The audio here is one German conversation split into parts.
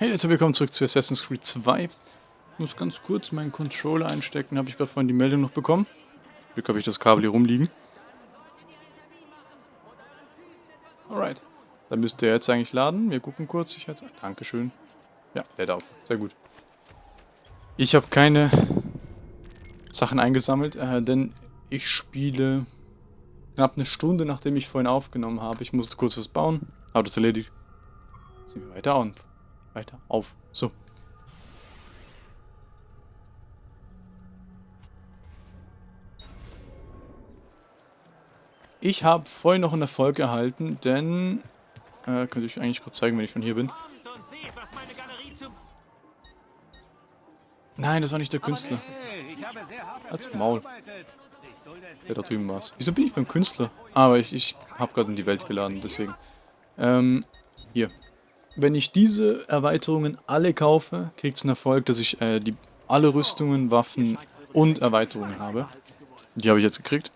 Hey Leute, willkommen zurück zu Assassin's Creed 2. Ich muss ganz kurz meinen Controller einstecken, habe ich gerade vorhin die Meldung noch bekommen. Glück habe ich das Kabel hier rumliegen. Alright. Dann müsste er jetzt eigentlich laden. Wir gucken kurz. Ich jetzt. Dankeschön. Ja, lädt auf. Sehr gut. Ich habe keine Sachen eingesammelt, äh, denn ich spiele knapp eine Stunde, nachdem ich vorhin aufgenommen habe. Ich musste kurz was bauen. Habe das erledigt. Sind wir weiter on weiter auf. So. Ich habe vorhin noch einen Erfolg erhalten, denn... Äh, könnte ich eigentlich gerade zeigen, wenn ich schon hier bin. Nein, das war nicht der Künstler. Als Maul. Der da drüben war Wieso bin ich beim Künstler? Ah, aber ich, ich habe gerade in die Welt geladen, deswegen. Ähm, hier wenn ich diese Erweiterungen alle kaufe, kriegt es einen Erfolg, dass ich äh, die, alle Rüstungen, Waffen und Erweiterungen habe. Die habe ich jetzt gekriegt.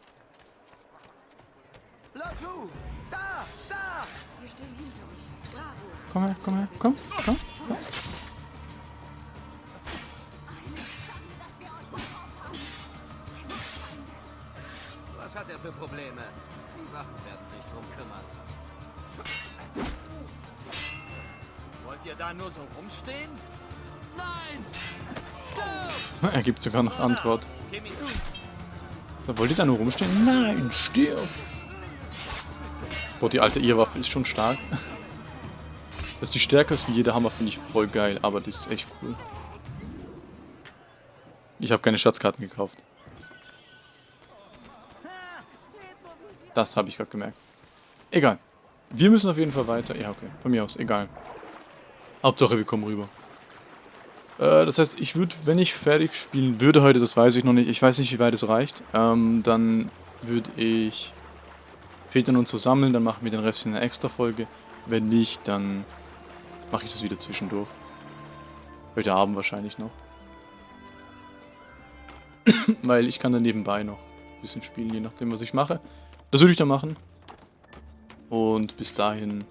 Komm her, komm her, komm, komm. komm. Was hat er für Probleme? Die Wachen werden sich drum kümmern. Wollt ihr da nur so rumstehen? Nein! Stirb! Er gibt sogar noch Antwort. Da wollt ihr da nur rumstehen? Nein, stirb! Boah, die alte Irrwaffe ist schon stark. Dass die stärker ist wie jeder Hammer, finde ich voll geil, aber die ist echt cool. Ich habe keine Schatzkarten gekauft. Das habe ich gerade gemerkt. Egal. Wir müssen auf jeden Fall weiter. Ja, okay. Von mir aus. Egal. Hauptsache wir kommen rüber. Äh, das heißt, ich würde, wenn ich fertig spielen würde heute, das weiß ich noch nicht, ich weiß nicht, wie weit es reicht, ähm, dann würde ich Vätern und so sammeln, dann machen wir den Rest in einer extra Folge. Wenn nicht, dann mache ich das wieder zwischendurch. Heute Abend wahrscheinlich noch. Weil ich kann dann nebenbei noch ein bisschen spielen, je nachdem, was ich mache. Das würde ich dann machen. Und bis dahin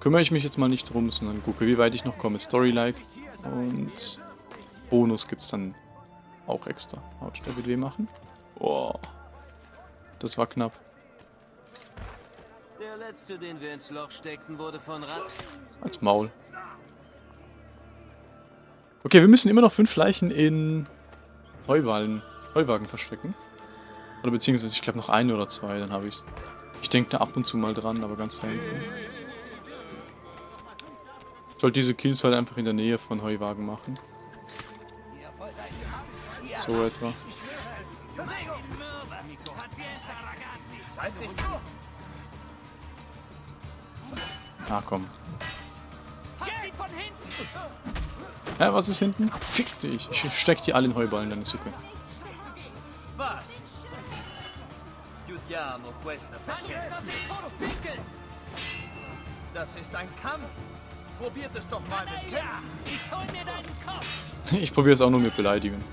kümmere ich mich jetzt mal nicht drum, sondern gucke, wie weit ich noch komme. Story-like. Und Bonus gibt es dann auch extra. Hautstelle WD machen. Boah. Das war knapp. Der letzte, den wir ins Loch steckten, wurde von Rat. Als Maul. Okay, wir müssen immer noch fünf Leichen in Heuwallen, Heuwagen verstecken. Oder beziehungsweise, ich glaube noch eine oder zwei, dann habe ich es. Ich denke da ab und zu mal dran, aber ganz selten. Ich wollte diese Kills halt einfach in der Nähe von Heuwagen machen. So etwa. Ah, komm. Hä, was ist hinten? Fick dich. Ich steck die alle in Heuballen, ist okay. Was? Das ist ein Kampf. Probiert es doch mal mit ja, Ich hol mir deinen Kopf. Ich probiere es auch nur mit Beleidigen.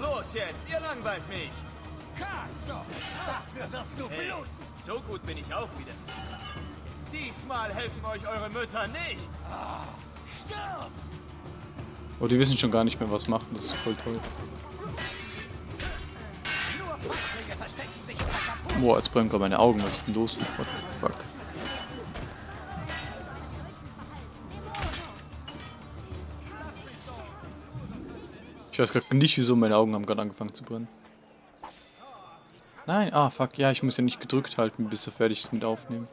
Los jetzt, ihr langweilt mich. Dafür wirst du hey, bluten. So gut bin ich auch wieder. Diesmal helfen euch eure Mütter nicht. Ah, stirb! Oh, die wissen schon gar nicht mehr, was machen. Das ist voll toll. Boah, jetzt brennen gerade meine Augen. Was ist denn los? What the fuck? Ich weiß gerade nicht, wieso meine Augen haben gerade angefangen zu brennen. Nein, ah, fuck, ja, ich muss ja nicht gedrückt halten, bis er fertig ist mit Aufnehmen.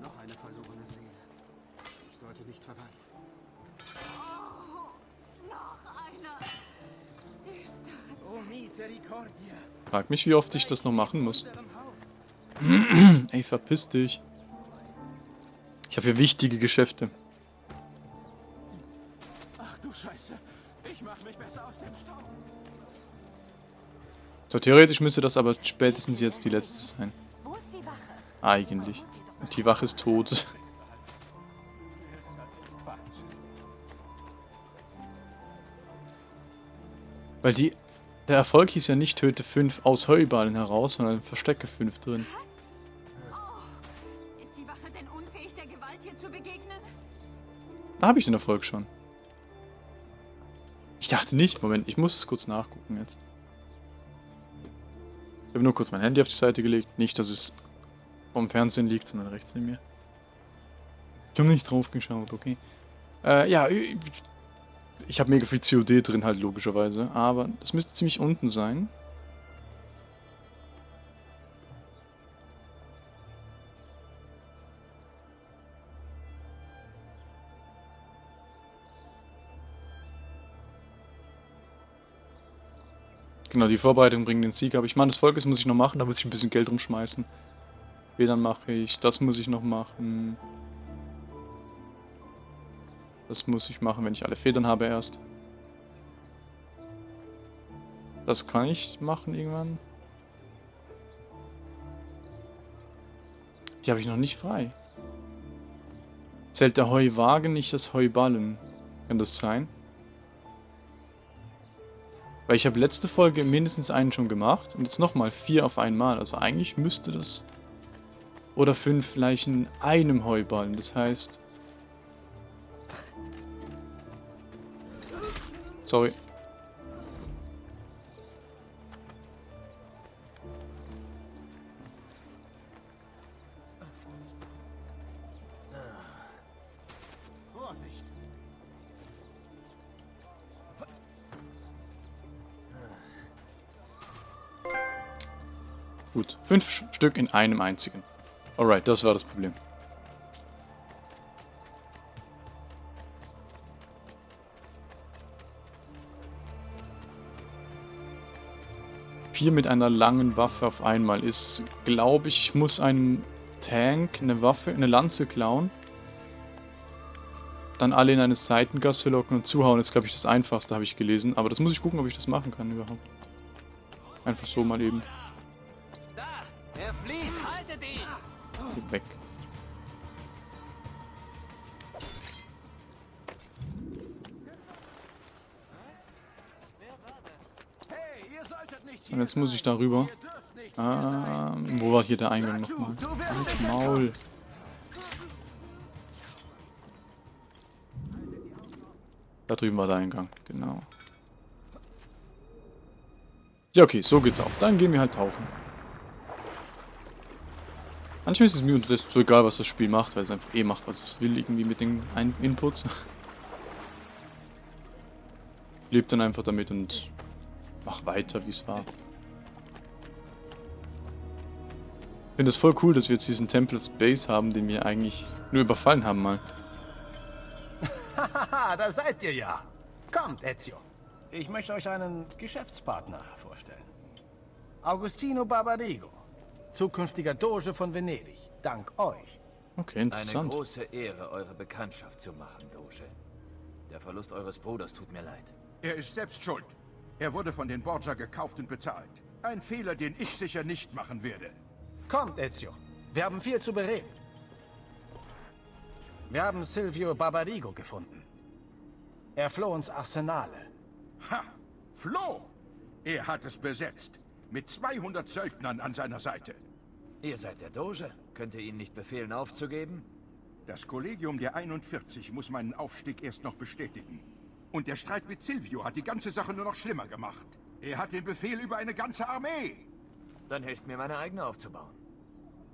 Noch eine verlorene Seele. Ich sollte nicht verweinen. Frag mich, wie oft ich das noch machen muss. Ey, verpiss dich. Ich habe hier wichtige Geschäfte. So, theoretisch müsste das aber spätestens jetzt die letzte sein. Eigentlich. Und die Wache ist tot. Weil die... Der Erfolg hieß ja nicht töte 5 aus Heuballen heraus, sondern verstecke 5 drin. Begegnen? Da habe ich den Erfolg schon. Ich dachte nicht. Moment, ich muss es kurz nachgucken jetzt. Ich habe nur kurz mein Handy auf die Seite gelegt. Nicht, dass es vom Fernsehen liegt, sondern rechts neben mir. Ich habe nicht drauf geschaut, okay. Äh, ja, ich, habe mega viel COD drin halt, logischerweise. Aber das müsste ziemlich unten sein. Genau, die Vorbereitung bringt den Sieg. Aber ich meine, das Volkes muss ich noch machen, da muss ich ein bisschen Geld rumschmeißen. Federn mache ich, das muss ich noch machen. Das muss ich machen, wenn ich alle Federn habe erst. Das kann ich machen irgendwann. Die habe ich noch nicht frei. Zählt der Heuwagen nicht das Heuballen? Kann das sein? Weil ich habe letzte Folge mindestens einen schon gemacht und jetzt nochmal vier auf einmal. Also eigentlich müsste das... Oder fünf Leichen einem Heuballen. Das heißt... Sorry. Gut. Fünf Stück in einem einzigen. Alright, das war das Problem. Vier mit einer langen Waffe auf einmal ist, glaube ich, muss einen Tank, eine Waffe, eine Lanze klauen. Dann alle in eine Seitengasse locken und zuhauen, ist, glaube ich, das Einfachste, habe ich gelesen. Aber das muss ich gucken, ob ich das machen kann überhaupt. Einfach so mal eben. Weg. Und jetzt muss ich da rüber. Ihr dürft nicht Ähm, wo war hier der Eingang nochmal? Als Maul. Da drüben war der Eingang, genau. Ja, okay, so geht's auch. Dann gehen wir halt tauchen. Manchmal ist es mir unterdessen so egal, was das Spiel macht, weil es einfach eh macht, was es will, irgendwie mit den Ein Inputs. Lebt dann einfach damit und mach weiter, wie es war. Ich finde es voll cool, dass wir jetzt diesen Temple Base haben, den wir eigentlich nur überfallen haben mal. Haha, da seid ihr ja. Kommt, Ezio. Ich möchte euch einen Geschäftspartner vorstellen. Agostino Barbarigo, zukünftiger Doge von Venedig. Dank euch. Okay, Eine interessant. große Ehre, eure Bekanntschaft zu machen, Doge. Der Verlust eures Bruders tut mir leid. Er ist selbst schuld. Er wurde von den Borgia gekauft und bezahlt. Ein Fehler, den ich sicher nicht machen werde. Kommt, Ezio. Wir haben viel zu bereden. Wir haben Silvio Barbarigo gefunden. Er floh ins Arsenale. Ha! Flo! Er hat es besetzt. Mit 200 Söldnern an seiner Seite. Ihr seid der Doge. Könnt ihr ihn nicht befehlen, aufzugeben? Das Kollegium der 41 muss meinen Aufstieg erst noch bestätigen. Und der Streit mit Silvio hat die ganze Sache nur noch schlimmer gemacht. Er hat den Befehl über eine ganze Armee. Dann helft mir, meine eigene aufzubauen.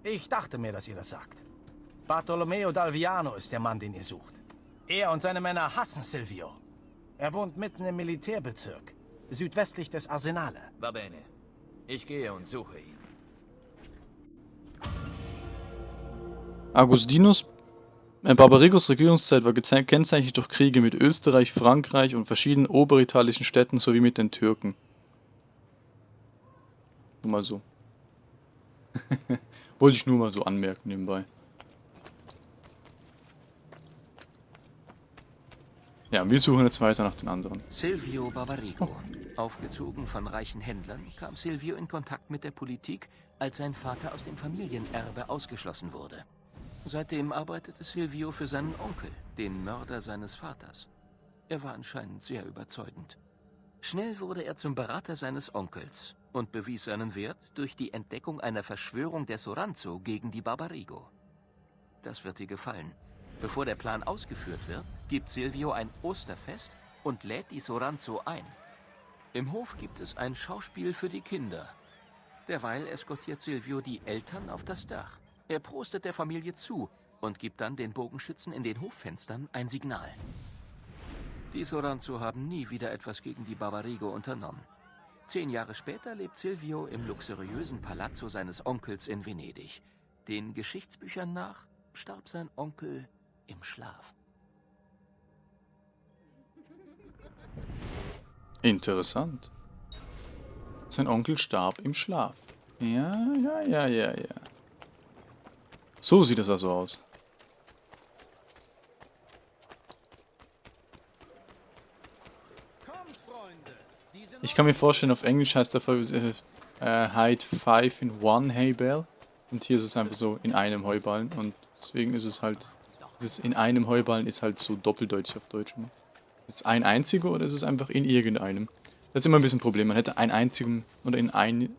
Ich dachte mir, dass ihr das sagt. Bartolomeo d'Alviano ist der Mann, den ihr sucht. Er und seine Männer hassen Silvio. Er wohnt mitten im Militärbezirk, südwestlich des Arsenale. Va bene. Ich gehe und suche ihn. Augustinus äh, Barbarigos Regierungszeit war gekennzeichnet durch Kriege mit Österreich, Frankreich und verschiedenen oberitalischen Städten sowie mit den Türken. Nur mal so. Wollte ich nur mal so anmerken nebenbei. Ja, wir suchen jetzt weiter nach den anderen. Silvio Barbarigo. Aufgezogen von reichen Händlern, kam Silvio in Kontakt mit der Politik, als sein Vater aus dem Familienerbe ausgeschlossen wurde. Seitdem arbeitete Silvio für seinen Onkel, den Mörder seines Vaters. Er war anscheinend sehr überzeugend. Schnell wurde er zum Berater seines Onkels und bewies seinen Wert durch die Entdeckung einer Verschwörung der Soranzo gegen die Barbarigo. Das wird dir gefallen. Bevor der Plan ausgeführt wird, gibt Silvio ein Osterfest und lädt die Soranzo ein. Im Hof gibt es ein Schauspiel für die Kinder. Derweil eskortiert Silvio die Eltern auf das Dach. Er prostet der Familie zu und gibt dann den Bogenschützen in den Hoffenstern ein Signal. Die Soranzo haben nie wieder etwas gegen die Barbarigo unternommen. Zehn Jahre später lebt Silvio im luxuriösen Palazzo seines Onkels in Venedig. Den Geschichtsbüchern nach starb sein Onkel im Schlaf. Interessant. Sein Onkel starb im Schlaf. Ja, ja, ja, ja, ja. So sieht das also aus. Ich kann mir vorstellen, auf Englisch heißt der Folge äh, Hide 5 in one Hay Bale. Und hier ist es einfach so in einem Heuballen. Und deswegen ist es halt, dieses in einem Heuballen ist halt so doppeldeutig auf Deutsch. Ne? Jetzt ein einziger oder ist es einfach in irgendeinem? Das ist immer ein bisschen ein Problem. Man hätte einen einzigen oder in ein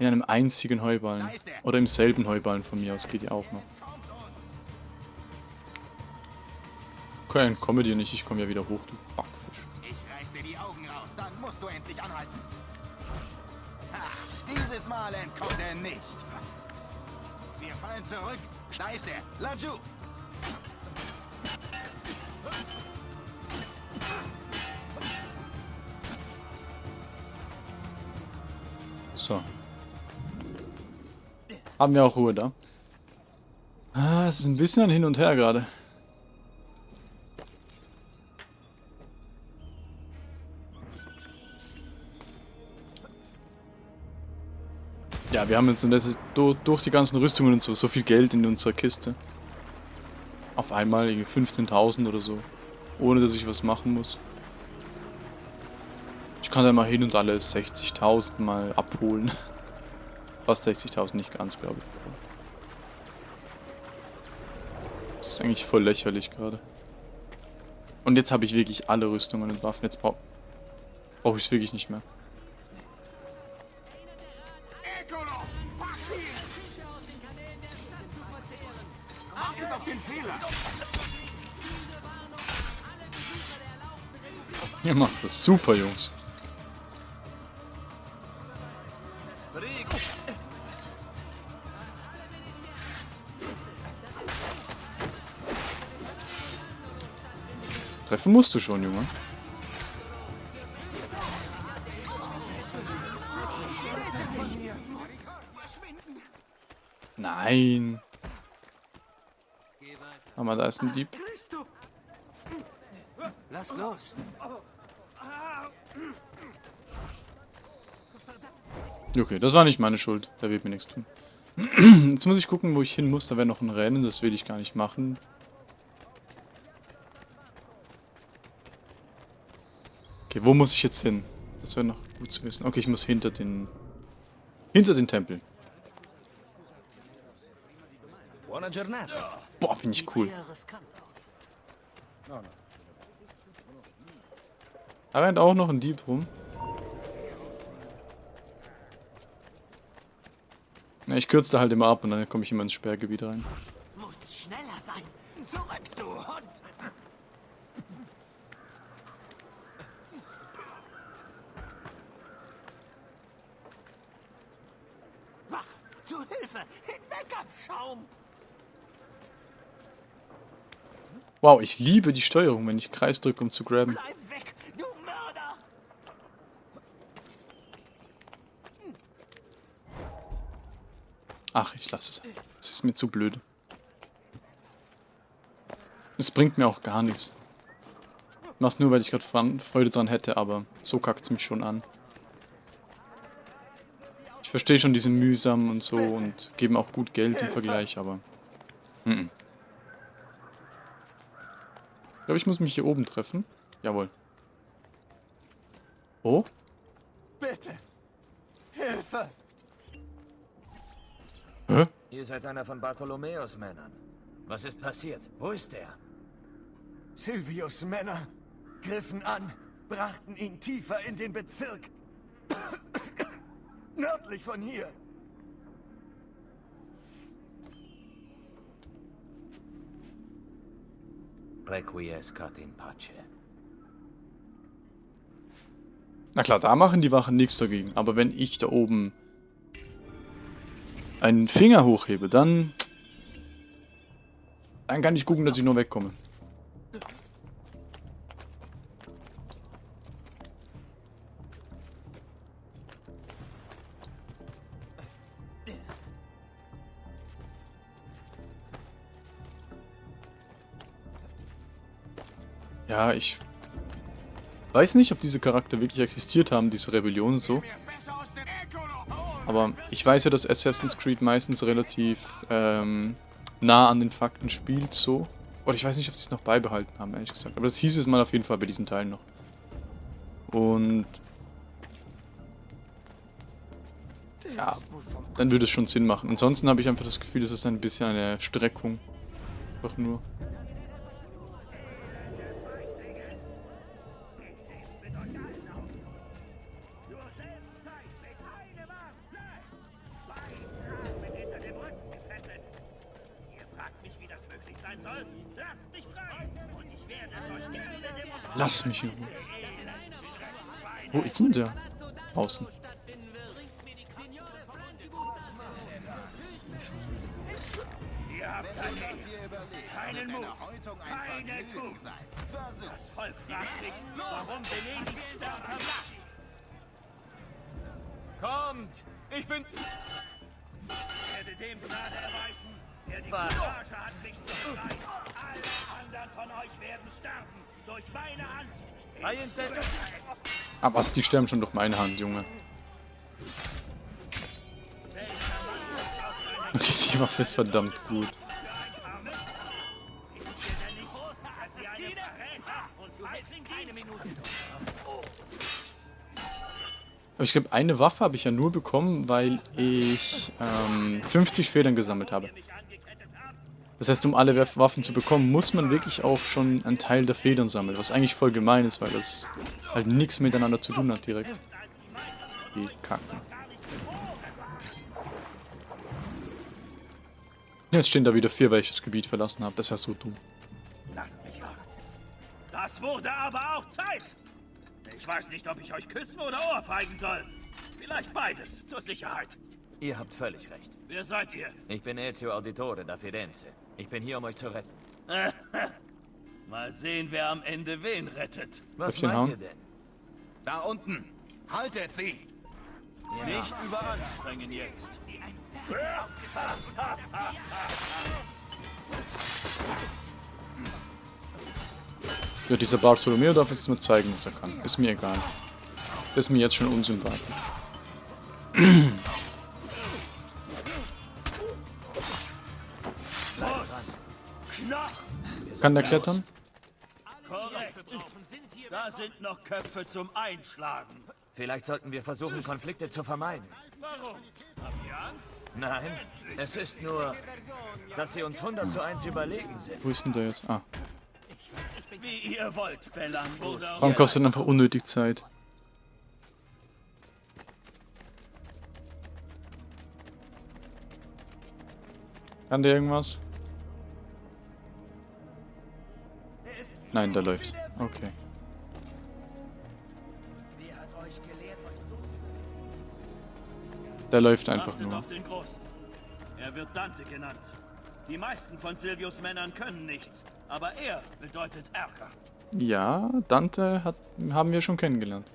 in einem einzigen Heuballen. Oder im selben Heuballen von mir aus geht ja auch noch. Okay, dann komme dir nicht, ich komme ja wieder hoch, du Backfisch. Ich reiß dir die Augen raus, dann musst du endlich anhalten. Ha, dieses Mal entkommt er nicht. Wir fallen zurück. Da ist er, Laju. So. Haben wir auch Ruhe da. Ah, es ist ein bisschen ein Hin und Her gerade. Ja, wir haben jetzt durch die ganzen Rüstungen und so so viel Geld in unserer Kiste. Auf einmal irgendwie 15.000 oder so. Ohne dass ich was machen muss. Ich kann da mal hin und alle 60.000 mal abholen. Fast 60.000, nicht ganz, glaube ich. Das ist eigentlich voll lächerlich gerade. Und jetzt habe ich wirklich alle Rüstungen und Waffen. Jetzt brauche brauch ich es wirklich nicht mehr. Ihr macht das super, Jungs. Treffen musst du schon, Junge. Nein. Aber da ist ein Dieb. Lass los. Okay, das war nicht meine Schuld. Da wird mir nichts tun. Jetzt muss ich gucken, wo ich hin muss. Da wäre noch ein Rennen. Das will ich gar nicht machen. Okay, wo muss ich jetzt hin? Das wäre noch gut zu wissen. Okay, ich muss hinter den... Hinter den Tempel. Boah, bin ich cool. Da rennt auch noch ein Dieb rum. Ja, ich kürze halt immer ab und dann komme ich immer ins Sperrgebiet rein. Muss schneller sein. Zurück, du Hund. Wach, zu Hilfe. Hinweg am Schaum. Wow, ich liebe die Steuerung, wenn ich Kreis drücke, um zu graben. Bleib weg, du Mörder. Ach, ich lasse es. Es ist mir zu blöd. Es bringt mir auch gar nichts. Ich mach's nur, weil ich gerade Freude dran hätte, aber so kackt's mich schon an. Ich verstehe schon diese mühsam und so und geben auch gut Geld im Vergleich, aber... -mm. Ich glaube, ich muss mich hier oben treffen. Jawohl. Oh? Ihr seid einer von Bartholomäus Männern. Was ist passiert? Wo ist er? Silvius Männer griffen an, brachten ihn tiefer in den Bezirk. Nördlich von hier. Requiescat in pace. Na klar, da machen die Wachen nichts dagegen. Aber wenn ich da oben einen Finger hochhebe, dann... Dann kann ich gucken, dass ich nur wegkomme. Ja, ich weiß nicht, ob diese Charakter wirklich existiert haben, diese Rebellion so. Aber ich weiß ja, dass Assassin's Creed meistens relativ ähm, nah an den Fakten spielt, so. Oder ich weiß nicht, ob sie es noch beibehalten haben, ehrlich gesagt. Aber das hieß es mal auf jeden Fall bei diesen Teilen noch. Und... Ja, dann würde es schon Sinn machen. Ansonsten habe ich einfach das Gefühl, es ist ein bisschen eine Streckung. Einfach nur. Lass mich in Ruhe. Wo ist denn der? Außen. Was, die sterben schon durch meine Hand, Junge. Okay, die Waffe ist verdammt gut. Aber ich glaube, eine Waffe habe ich ja nur bekommen, weil ich ähm, 50 Federn gesammelt habe. Das heißt, um alle Waffen zu bekommen, muss man wirklich auch schon einen Teil der Federn sammeln, was eigentlich voll gemein ist, weil das halt nichts miteinander zu tun hat direkt. Die Kacken. Jetzt stehen da wieder vier, weil ich das Gebiet verlassen habe. Das ist ja so dumm. Lasst mich hart. Das wurde aber auch Zeit. Ich weiß nicht, ob ich euch küssen oder ohrfeigen soll. Vielleicht beides, zur Sicherheit. Ihr habt völlig recht. Wer seid ihr? Ich bin Ezio Auditore da Firenze. Ich bin hier, um euch zu retten. Mal sehen, wer am Ende wen rettet. Was meint hauen. ihr denn? Da unten. Haltet sie! Nicht überanstrengen jetzt. Ja, dieser Bartolomeo darf jetzt mal zeigen, was er kann. Ist mir egal. Ist mir jetzt schon unsympathisch. Kann der klettern? Korrekt. Da sind noch Köpfe zum Einschlagen. Vielleicht sollten wir versuchen, Konflikte zu vermeiden. Warum? Habt ihr Angst? Nein, es ist nur, dass sie uns 100 zu 1 überlegen sind. Wo ist denn der jetzt? Ah. Wie ihr wollt, Bellan. Warum kostet einfach unnötig Zeit? Kann der irgendwas? Nein, der läuft. Okay. Der läuft einfach nur. auf den Großen. Er wird Dante genannt. Die meisten von Silvius Männern können nichts, aber er bedeutet Ärger. Ja, Dante hat, haben wir schon kennengelernt.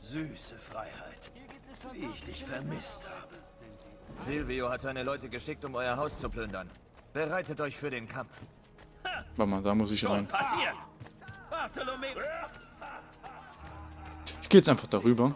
Süße Freiheit, wie ich dich vermisst habe. Silvio hat seine Leute geschickt, um euer Haus zu plündern. Bereitet euch für den Kampf. Warte mal, da muss ich rein. Ich gehe jetzt einfach darüber.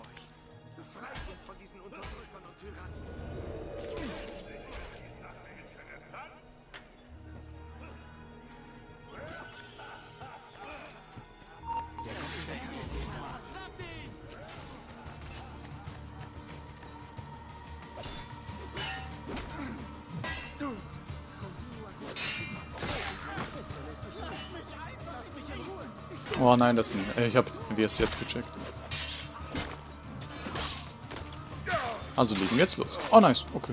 Oh nein, das ist ein... Ich hab wie jetzt gecheckt. Also legen wir jetzt los. Oh nice, okay.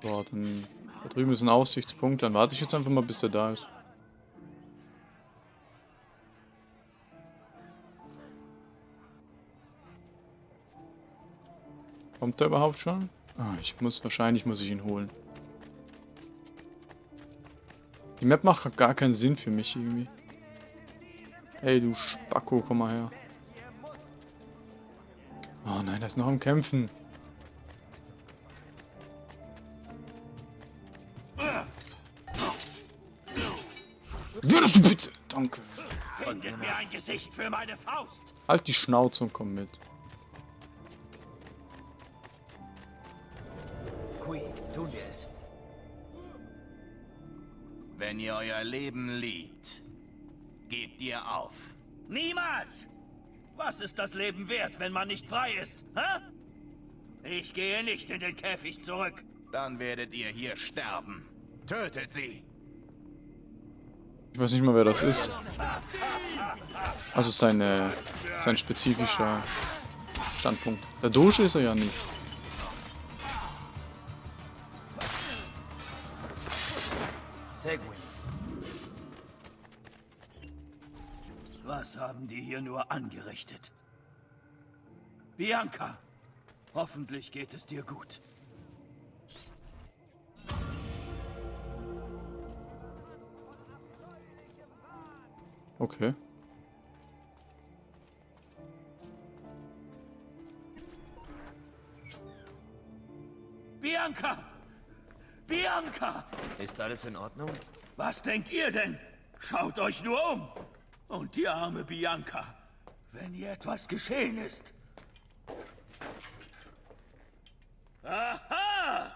Boah, dann... Da drüben ist ein Aussichtspunkt, dann warte ich jetzt einfach mal, bis der da ist. Kommt der überhaupt schon? Ah, ich muss... Wahrscheinlich muss ich ihn holen. Die Map macht gar keinen Sinn für mich irgendwie. Hey, du Spacko, komm mal her. Oh nein, er ist noch am Kämpfen. Würdest du bitte? Danke. Findet mir ein Gesicht für meine Faust. Halt die Schnauze und komm mit. Leben liebt, gebt ihr auf. Niemals! Was ist das Leben wert, wenn man nicht frei ist? Hä? Ich gehe nicht in den Käfig zurück. Dann werdet ihr hier sterben. Tötet sie. Ich weiß nicht mal, wer das ist. Also seine, sein spezifischer Standpunkt. Der Doge ist er ja nicht. Seguin. Haben die hier nur angerichtet? Bianca, hoffentlich geht es dir gut. Okay. Bianca! Bianca! Ist alles in Ordnung? Was denkt ihr denn? Schaut euch nur um! Und die arme Bianca, wenn ihr etwas geschehen ist. Aha!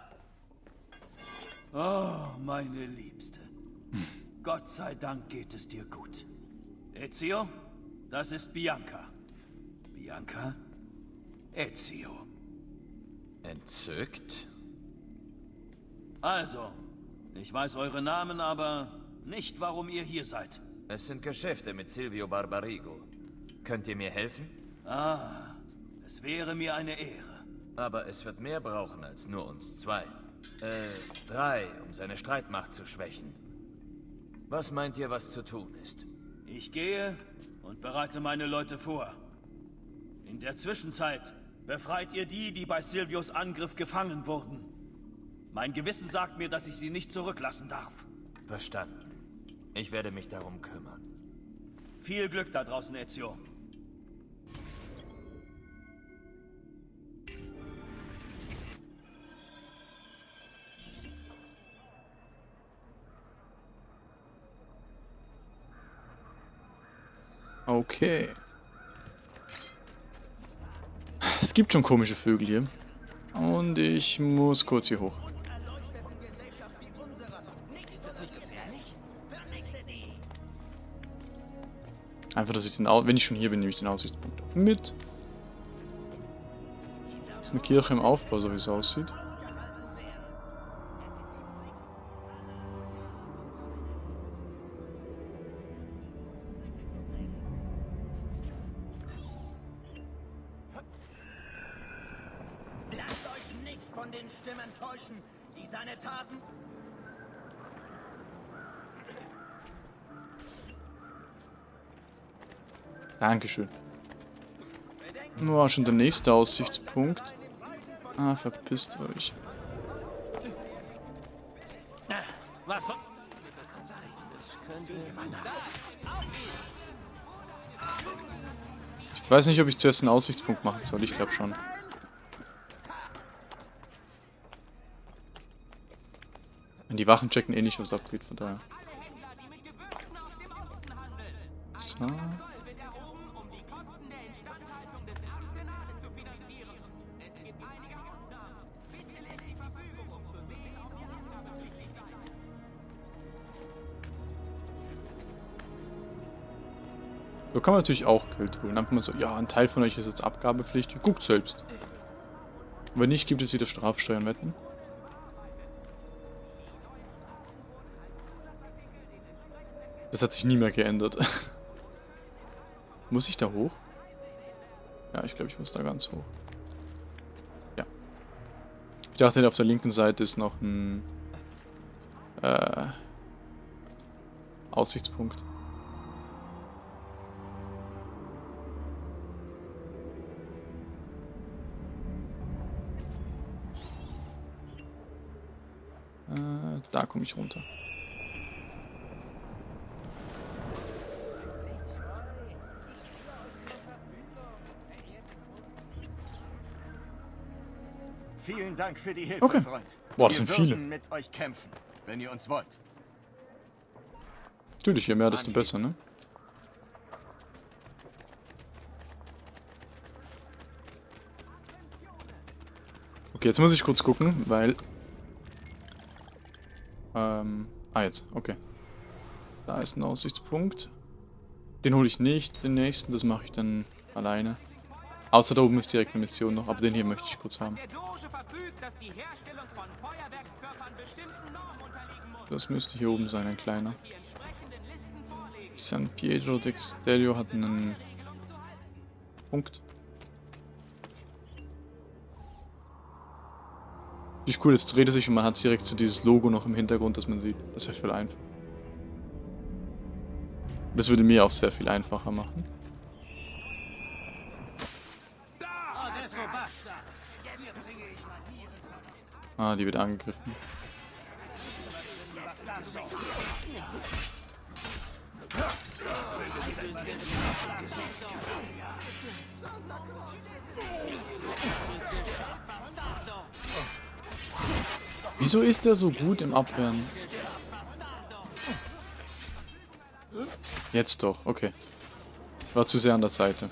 Oh, meine Liebste. Gott sei Dank geht es dir gut. Ezio, das ist Bianca. Bianca, Ezio. Entzückt? Also, ich weiß eure Namen, aber nicht, warum ihr hier seid. Es sind Geschäfte mit Silvio Barbarigo. Könnt ihr mir helfen? Ah, es wäre mir eine Ehre. Aber es wird mehr brauchen als nur uns zwei. Äh, drei, um seine Streitmacht zu schwächen. Was meint ihr, was zu tun ist? Ich gehe und bereite meine Leute vor. In der Zwischenzeit befreit ihr die, die bei Silvios Angriff gefangen wurden. Mein Gewissen sagt mir, dass ich sie nicht zurücklassen darf. Verstanden. Ich werde mich darum kümmern. Viel Glück da draußen, Ezio. Okay. Es gibt schon komische Vögel hier. Und ich muss kurz hier hoch. Einfach, dass ich den, Au wenn ich schon hier bin, nehme ich den Aussichtspunkt mit. Das ist eine Kirche im Aufbau, so wie es aussieht. War schon der nächste Aussichtspunkt. Ah, verpisst euch. Was. Ich weiß nicht, ob ich zuerst einen Aussichtspunkt machen soll. Ich glaube schon. Wenn die Wachen checken eh nicht, was abgeht, von daher. So. Kann man natürlich auch Geld holen. Einfach mal so, ja, ein Teil von euch ist jetzt abgabepflichtig. Guckt selbst. Wenn nicht, gibt es wieder Strafsteuern, wetten. Das hat sich nie mehr geändert. muss ich da hoch? Ja, ich glaube, ich muss da ganz hoch. Ja. Ich dachte, auf der linken Seite ist noch ein äh, Aussichtspunkt. Da komme ich runter. Vielen Dank für die Hilfe, Okay. Freund. Boah, das Wir sind viele. mit euch kämpfen, wenn ihr uns wollt. Natürlich, je mehr, desto besser, ne? Okay, jetzt muss ich kurz gucken, weil... Ähm... Ah, jetzt. Okay. Da ist ein Aussichtspunkt. Den hole ich nicht, den nächsten, das mache ich dann alleine. Außer da oben ist direkt eine Mission noch, aber den hier möchte ich kurz haben. Das müsste hier oben sein, ein kleiner. San Pietro de Castello hat einen Punkt. Wie cool, jetzt dreht er sich und man hat direkt so dieses Logo noch im Hintergrund, das man sieht. Das ist ja viel einfacher. Das würde mir auch sehr viel einfacher machen. Ah, die wird angegriffen. Wieso ist der so gut im Abwehren? Jetzt doch, okay. War zu sehr an der Seite.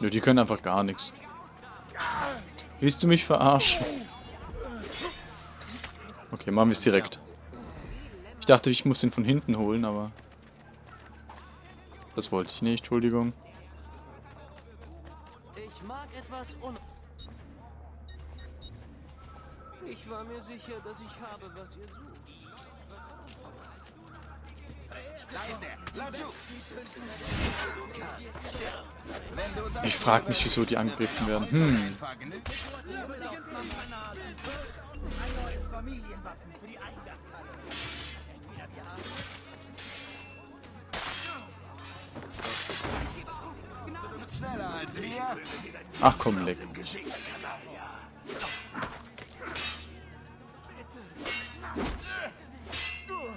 Nö, die können einfach gar nichts. Willst du mich verarschen? Okay, machen wir es direkt. Ich dachte, ich muss den von hinten holen, aber... Das wollte ich nicht, Entschuldigung. Ich mag etwas un... Ich war mir sicher, dass ich habe, was ihr sucht. Ich frage mich, wieso die angegriffen werden. Hm. Ach komm, leck.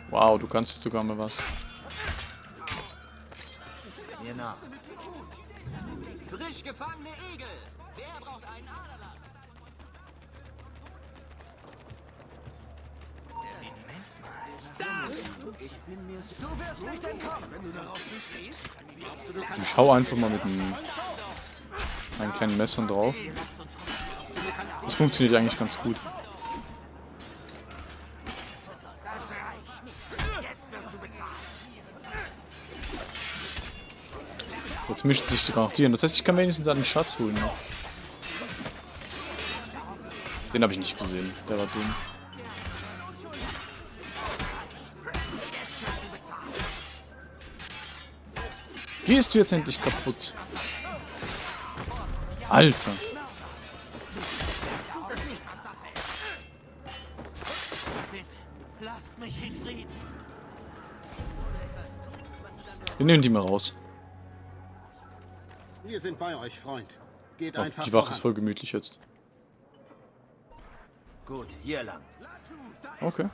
Wow, du kannst sogar mal was. Frisch gefangene Igel. Wer braucht einen Aderlass? Du wirst nicht entkommen, wenn du darauf bestehst. Ich hau einfach mal mit einem, kleinen Messern drauf. Das funktioniert eigentlich ganz gut. Jetzt mischen sich sogar noch die. Das heißt, ich kann wenigstens einen Schatz holen. Den habe ich nicht gesehen. Der war dumm. Gehst du jetzt endlich kaputt? Alter. Wir nehmen die mal raus. Wir sind bei euch, Freund. Geht Oh, einfach die Wache ist voll gemütlich jetzt. Gut, hier lang. Okay.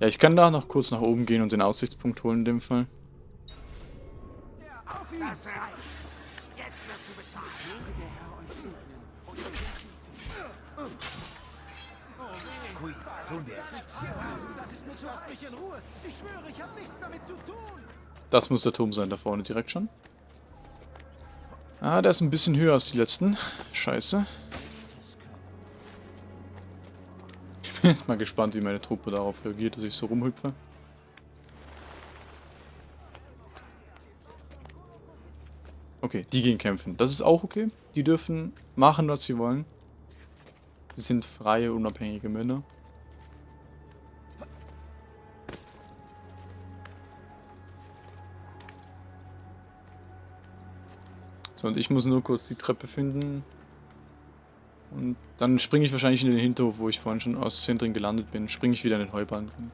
Ja, ich kann da noch kurz nach oben gehen und den Aussichtspunkt holen in dem Fall. Das reicht. Jetzt wirst du bezahlt. Kui, tun wir es. Lasst mich in Ruhe. Ich schwöre, ich habe nichts damit zu tun. Das muss der Turm sein, da vorne direkt schon. Ah, der ist ein bisschen höher als die letzten. Scheiße. Bin jetzt mal gespannt, wie meine Truppe darauf reagiert, dass ich so rumhüpfe. Okay, die gehen kämpfen. Das ist auch okay. Die dürfen machen, was sie wollen. Sie sind freie, unabhängige Männer. So, und ich muss nur kurz die Treppe finden. Und dann springe ich wahrscheinlich in den Hinterhof, wo ich vorhin schon aus Versehen drin gelandet bin. Springe ich wieder in den Heubahn drin.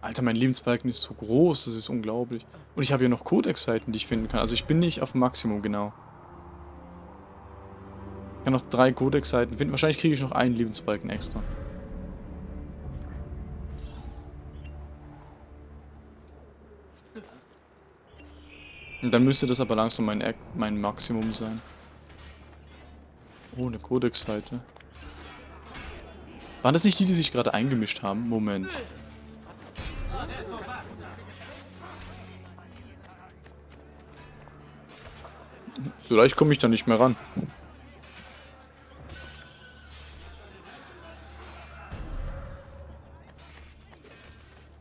Alter, mein Lebensbalken ist so groß, das ist unglaublich. Und ich habe hier noch Codex-Seiten, die ich finden kann. Also ich bin nicht auf Maximum genau. Ich kann noch drei Codex-Seiten finden. Wahrscheinlich kriege ich noch einen Lebensbalken extra. Und dann müsste das aber langsam mein, mein Maximum sein. Oh, eine Codex-Seite. Waren das nicht die, die sich gerade eingemischt haben? Moment. So leicht komme ich da nicht mehr ran.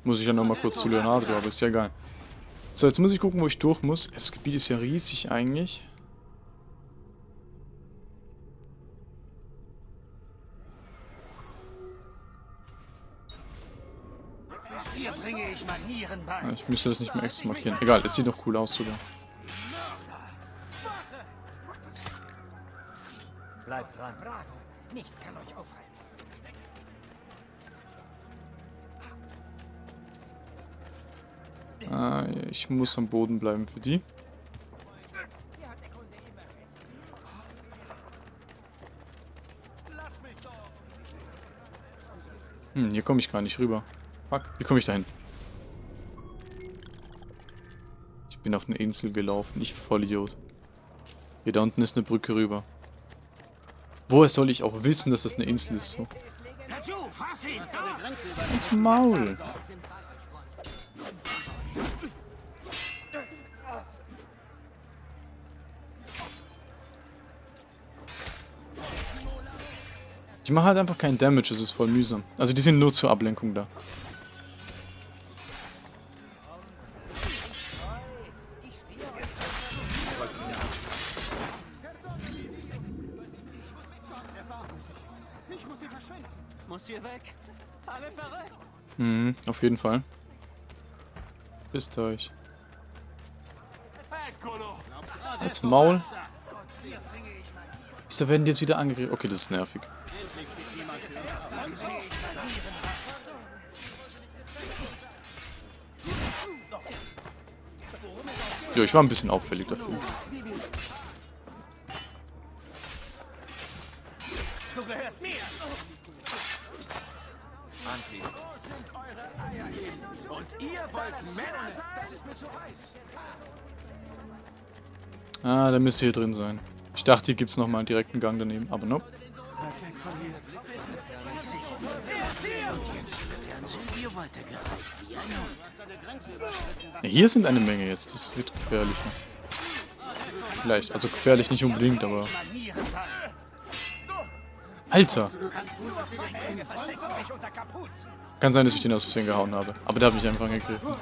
Muss ich ja nochmal kurz zu Leonardo, aber ist ja egal. So, jetzt muss ich gucken, wo ich durch muss. Das Gebiet ist ja riesig eigentlich. Hier bringe ich Manieren bei. Ah, Ich müsste das nicht mehr extra markieren. Egal, es sieht doch cool aus sogar. Bleibt dran. Bravo. Nichts kann euch aufhalten. Ah, ich muss am Boden bleiben für die. Hm, hier komme ich gar nicht rüber. Fuck, wie komme ich da hin? Ich bin auf eine Insel gelaufen, ich Vollidiot. Hier da unten ist eine Brücke rüber. Woher soll ich auch wissen, dass das eine Insel ist? So. Dazu, fass ihn! Ins Maul. Die machen halt einfach keinen Damage, es ist voll mühsam. Also die sind nur zur Ablenkung da. Mhm, auf jeden Fall. Bisst euch. Als Maul. Wieso werden die jetzt wieder angegriffen? Okay, das ist nervig. Ja, ich war ein bisschen auffällig dafür. Ah, der müsste hier drin sein. Ich dachte, hier gibt es nochmal einen direkten Gang daneben, aber nope. Hier sind eine Menge jetzt, das wird gefährlicher. Vielleicht, also gefährlich nicht unbedingt, aber... Alter! Kann sein, dass ich den aus Versehen gehauen habe, aber der hat mich einfach angegriffen.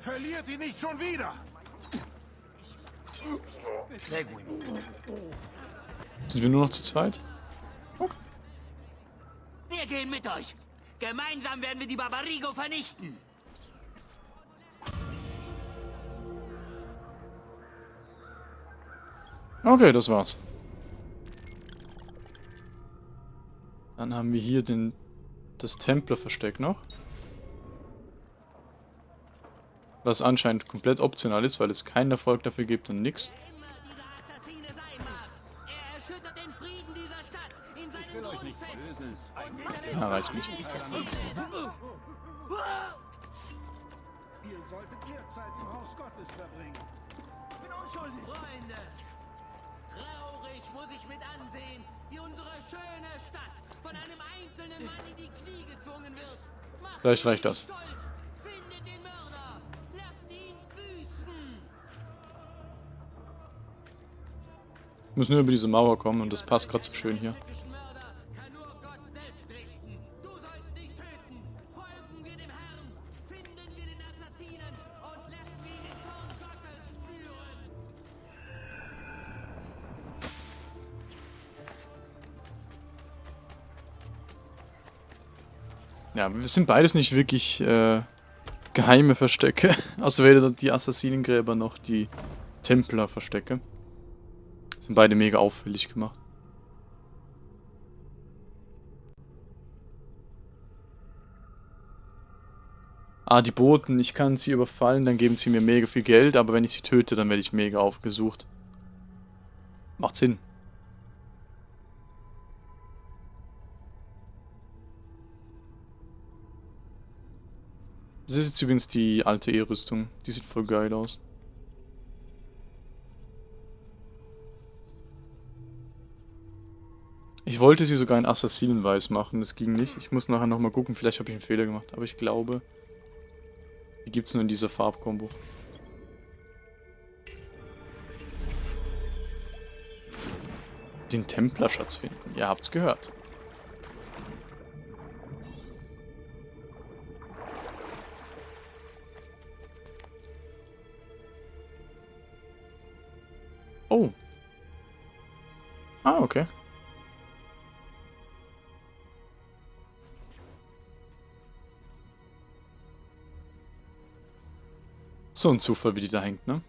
Verliert ihn nicht schon wieder! Seguimi. Sind wir nur noch zu zweit? Wir gehen mit euch. Gemeinsam werden wir die Barbarigo vernichten. Okay, das war's. Dann haben wir hier den, das Templerversteck noch. Was anscheinend komplett optional ist, weil es keinen Erfolg dafür gibt und nix. Immer dieser Assassine sein mag. Er erschüttert den Frieden dieser Stadt in seinen Grundfesten. Ja, reicht nicht. Ihr solltet mehr Zeit im Haus Gottes verbringen. Ich bin unschuldig. Freunde, traurig muss ich mit ansehen, wie unsere schöne Stadt von einem einzelnen Mann in die Knie gezwungen wird. Macht Vielleicht reicht das. Stolz. Findet den Mörder. Wir müssen nur über diese Mauer kommen und das passt gerade so schön hier. Ja, wir sind beides nicht wirklich äh, geheime Verstecke. Außer weder die Assassinengräber noch die Templerverstecke. verstecke sind beide mega auffällig gemacht. Ah, die Boten, ich kann sie überfallen, dann geben sie mir mega viel Geld, aber wenn ich sie töte, dann werde ich mega aufgesucht. Macht Sinn. Das ist jetzt übrigens die alte E-Rüstung. Die sieht voll geil aus. Ich wollte sie sogar in Assassinenweiß machen, das ging nicht. Ich muss nachher nochmal gucken, vielleicht habe ich einen Fehler gemacht. Aber ich glaube, die gibt es nur in dieser Farbkombo. Den Templerschatz finden. Ihr habt's gehört. Oh. Ah, okay. So ein Zufall, wie die da hängt, ne?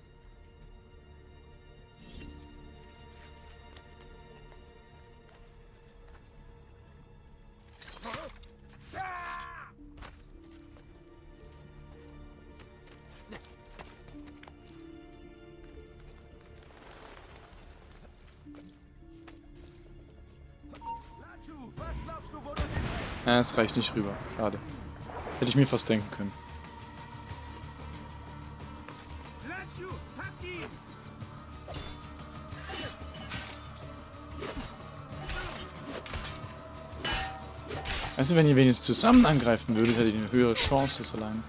Es reicht nicht rüber. Schade. Hätte ich mir fast denken können. Weißt wenn ihr wenigstens zusammen angreifen würdet, hättet ihr eine höhere Chance als allein.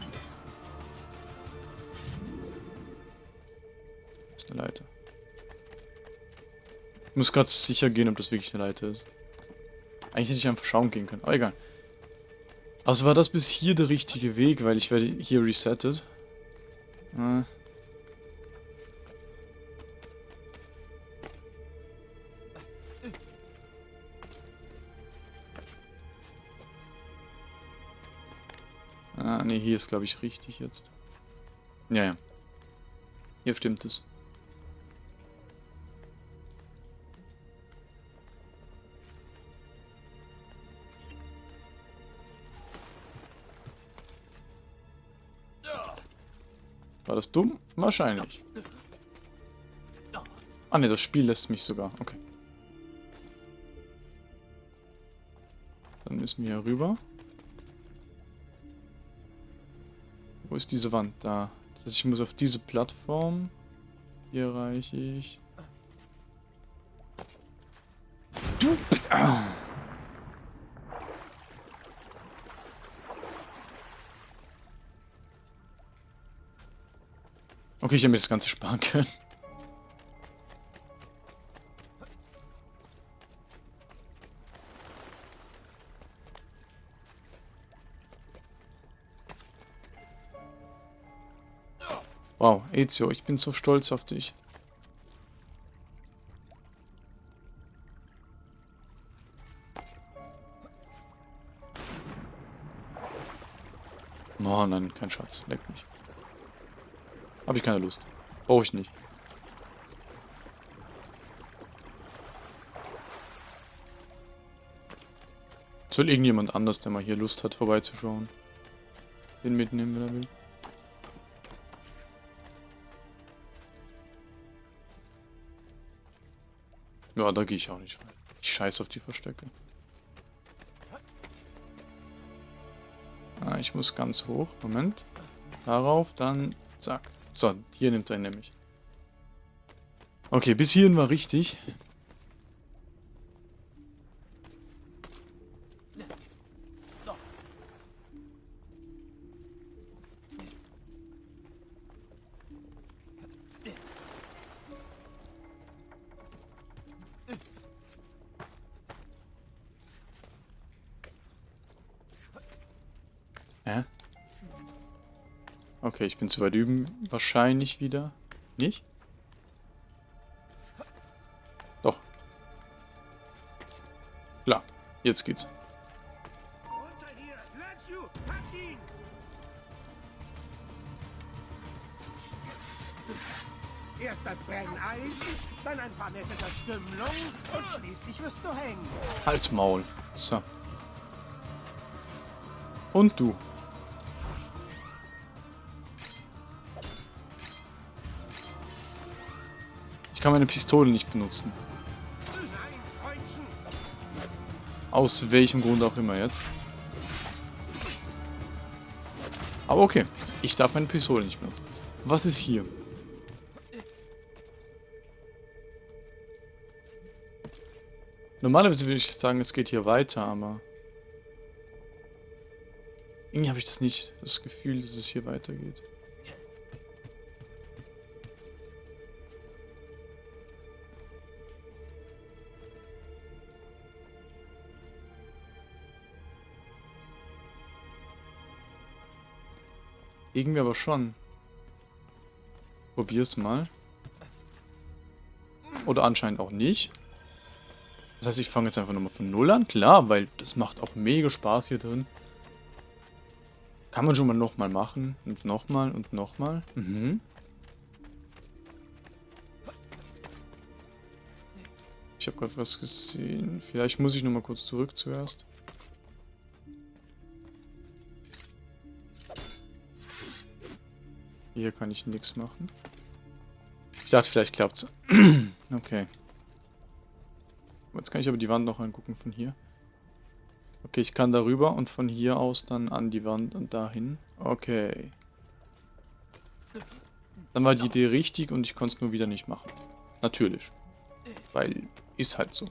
Das ist eine Leiter. Ich muss gerade sicher gehen, ob das wirklich eine Leiter ist. Eigentlich hätte ich einfach schauen gehen können, aber egal. Also war das bis hier der richtige Weg, weil ich werde hier resettet. Äh. Hier ist glaube ich richtig jetzt. Ja, ja. Hier stimmt es. War das dumm? Wahrscheinlich. Ah ne, das Spiel lässt mich sogar. Okay. Dann müssen wir hier rüber. Wo ist diese Wand? Da. Das heißt, ich muss auf diese Plattform. Hier erreiche ich. Du bist... Ah. Okay, ich hätte mir das Ganze sparen können. Wow, Ezio, ich bin so stolz auf dich. Oh nein, kein Schatz. Leck mich. Habe ich keine Lust. Brauche ich nicht. Soll irgendjemand anders, der mal hier Lust hat, vorbeizuschauen. Den mitnehmen, wenn er will. Ja, da gehe ich auch nicht rein. Ich scheiß auf die Verstecke. Ah, ich muss ganz hoch. Moment. Darauf, dann zack. So, hier nimmt er ihn nämlich. Okay, bis hierhin war richtig. Okay, ich bin zu weit üben. Wahrscheinlich wieder. Nicht? Doch. Klar, jetzt geht's. Erst das Brenneisen, dann ein paar nette Verstümmelungen und schließlich wirst du hängen. Halt's Maul. So. Und du. Kann meine Pistole nicht benutzen. Aus welchem Grund auch immer jetzt. Aber okay. Ich darf meine Pistole nicht benutzen. Was ist hier? Normalerweise würde ich sagen, es geht hier weiter, aber... Irgendwie habe ich das nicht, das Gefühl, dass es hier weitergeht. Irgendwie aber schon. Probier's mal. Oder anscheinend auch nicht. Das heißt, ich fange jetzt einfach nochmal von Null an. Klar, weil das macht auch mega Spaß hier drin. Kann man schon mal nochmal machen. Und nochmal und nochmal. Mhm. Ich habe gerade was gesehen. Vielleicht muss ich nochmal kurz zurück zuerst. Hier kann ich nichts machen. Ich dachte, vielleicht klappt's. okay. Jetzt kann ich aber die Wand noch angucken von hier. Okay, ich kann darüber und von hier aus dann an die Wand und dahin. Okay. Dann war die Idee richtig und ich konnte es nur wieder nicht machen. Natürlich. Weil ist halt so.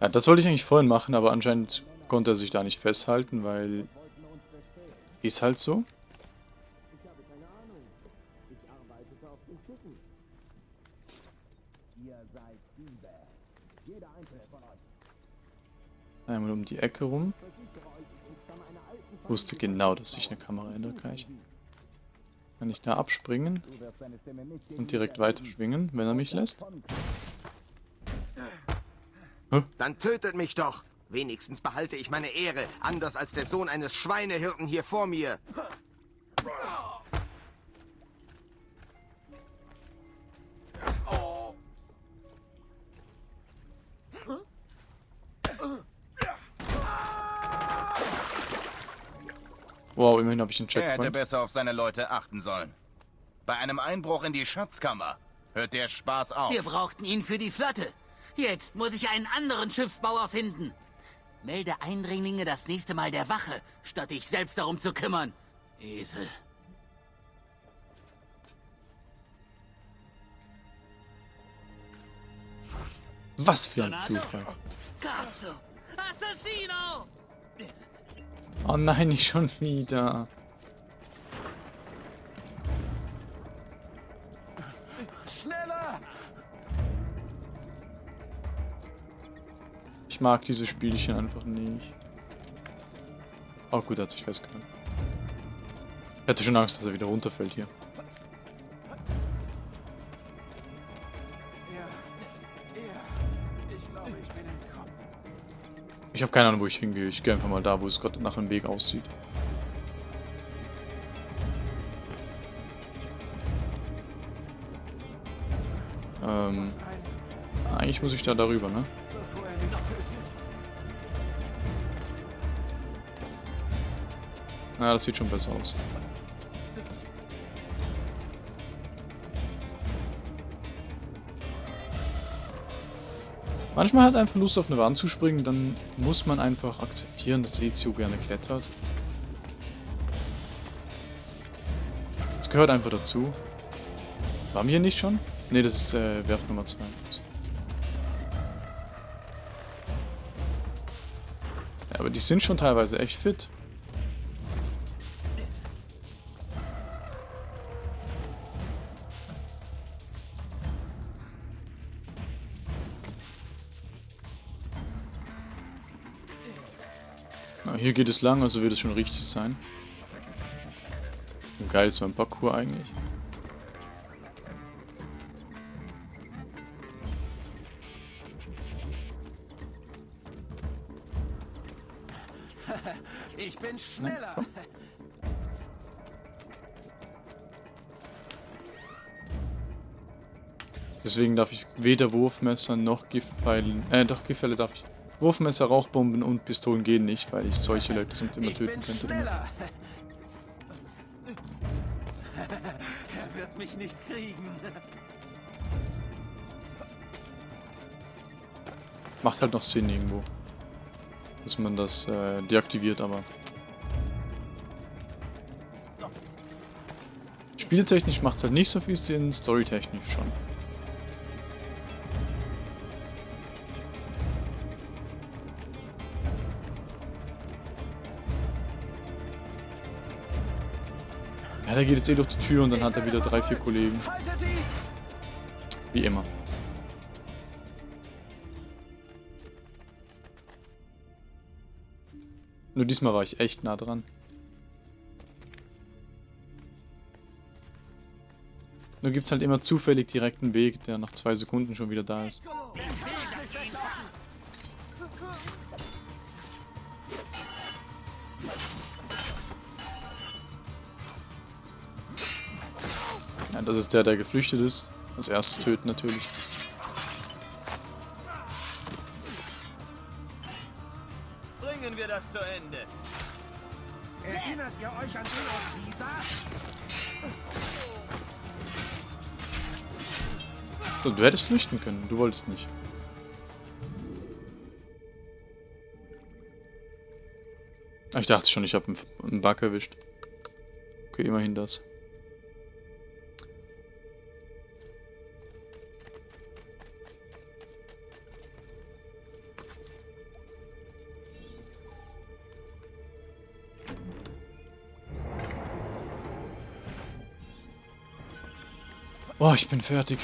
Ja, das wollte ich eigentlich vorhin machen, aber anscheinend konnte er sich da nicht festhalten, weil... Ist halt so. Einmal um die Ecke rum. Wusste genau, dass sich eine Kamera ändert gleich. Kann ich da abspringen und direkt weiter schwingen, wenn er mich lässt? Hä? Dann tötet mich doch! Wenigstens behalte ich meine Ehre, anders als der Sohn eines Schweinehirten hier vor mir. Wow, immerhin habe ich einen Er hätte Checkpoint. besser auf seine Leute achten sollen. Bei einem Einbruch in die Schatzkammer hört der Spaß auf. Wir brauchten ihn für die Flotte. Jetzt muss ich einen anderen Schiffsbauer finden. Melde Eindringlinge das nächste Mal der Wache, statt dich selbst darum zu kümmern. Esel. Was für ein Zufall. Oh nein, nicht schon wieder. Ich mag diese Spielchen einfach nicht. Oh gut, hat sich festgehalten. Ich hatte schon Angst, dass er wieder runterfällt hier. Ich habe keine Ahnung, wo ich hingehe. Ich gehe einfach mal da, wo es gerade nach dem Weg aussieht. Ähm, eigentlich muss ich da darüber, ne? Na, das sieht schon besser aus. Manchmal hat einfach Lust auf eine Wand zu springen, dann muss man einfach akzeptieren, dass Ezio gerne klettert. Das gehört einfach dazu. Waren wir hier nicht schon? Ne, das ist äh, Werft Nummer 2. Ja, aber die sind schon teilweise echt fit. Geht es lang, also wird es schon richtig sein. Geil ist so ein Parkour eigentlich. Ich bin schneller. Deswegen darf ich weder Wurfmesser noch Giftpfeilen, äh doch Giftpfeile darf ich. Wurfmesser, Rauchbomben und Pistolen gehen nicht, weil ich solche Leute sonst immer töten könnte. Er wird mich nicht kriegen. Macht halt noch Sinn irgendwo. Dass man das äh, deaktiviert, aber... Spieltechnisch macht es halt nicht so viel Sinn, storytechnisch schon. Ja, der geht jetzt eh durch die Tür und dann hat er wieder drei, vier Kollegen. Wie immer. Nur diesmal war ich echt nah dran. Nur gibt's halt immer zufällig direkten Weg, der nach zwei Sekunden schon wieder da ist. Ja, das ist der, der geflüchtet ist. Als erstes töten natürlich. Bringen wir das zu Ende. Erinnert ihr euch an den aus Pisa? So, du hättest flüchten können, du wolltest nicht. Ah, Ich dachte schon, ich habe einen, einen Bug erwischt. Okay, immerhin das. Boah, ich bin fertig.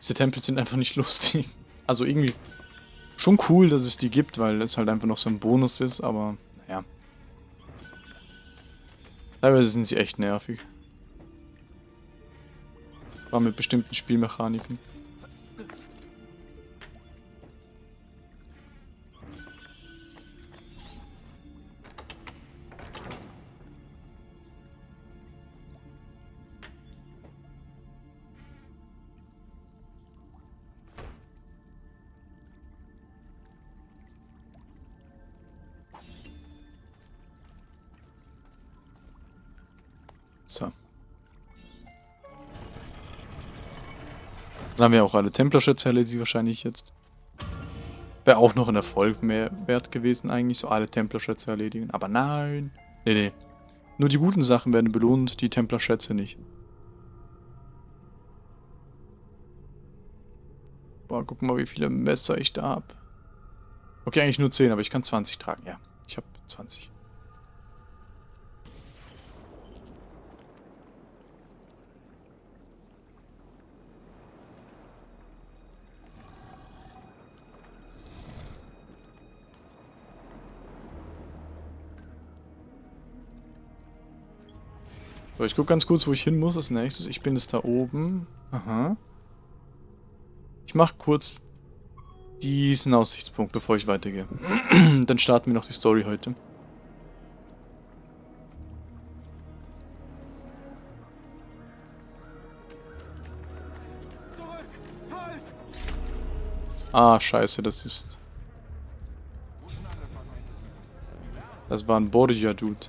Diese Tempel sind einfach nicht lustig. Also irgendwie schon cool, dass es die gibt, weil es halt einfach noch so ein Bonus ist, aber naja. Teilweise sind sie echt nervig. War mit bestimmten Spielmechaniken. Dann haben wir auch alle Templerschätze erledigt wahrscheinlich jetzt. Wäre auch noch ein Erfolg mehr wert gewesen eigentlich, so alle Templerschätze erledigen. Aber nein. Nee, nee. Nur die guten Sachen werden belohnt, die Templerschätze nicht. Boah, guck mal, wie viele Messer ich da habe. Okay, eigentlich nur 10, aber ich kann 20 tragen. Ja, ich habe 20. So, ich gucke ganz kurz, wo ich hin muss als nächstes. Ich bin jetzt da oben. Aha. Ich mache kurz diesen Aussichtspunkt, bevor ich weitergehe. Dann starten wir noch die Story heute. Ah, scheiße, das ist... Das war ein Borgia-Dude.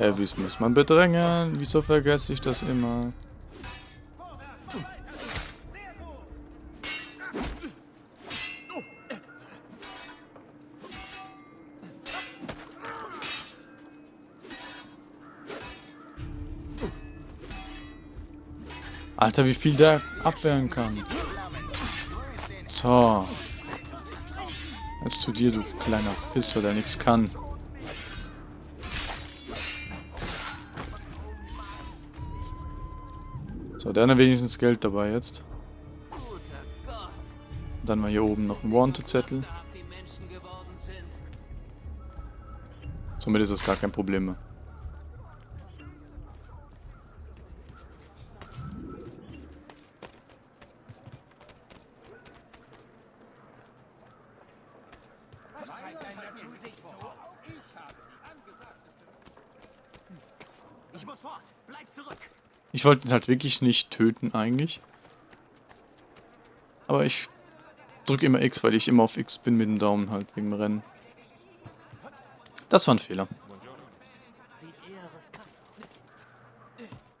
Elvis muss man bedrängen. Wieso vergesse ich das immer? Alter, wie viel der abwehren kann. So. Jetzt zu dir, du kleiner Pisser, der nichts kann. So, der hat wenigstens Geld dabei jetzt. Dann mal hier oben noch ein Wanted-Zettel. Somit ist das gar kein Problem mehr. Ich muss fort. Bleib zurück. Ich wollte ihn halt wirklich nicht töten eigentlich. Aber ich drücke immer X, weil ich immer auf X bin mit dem Daumen halt wegen dem Rennen. Das war ein Fehler.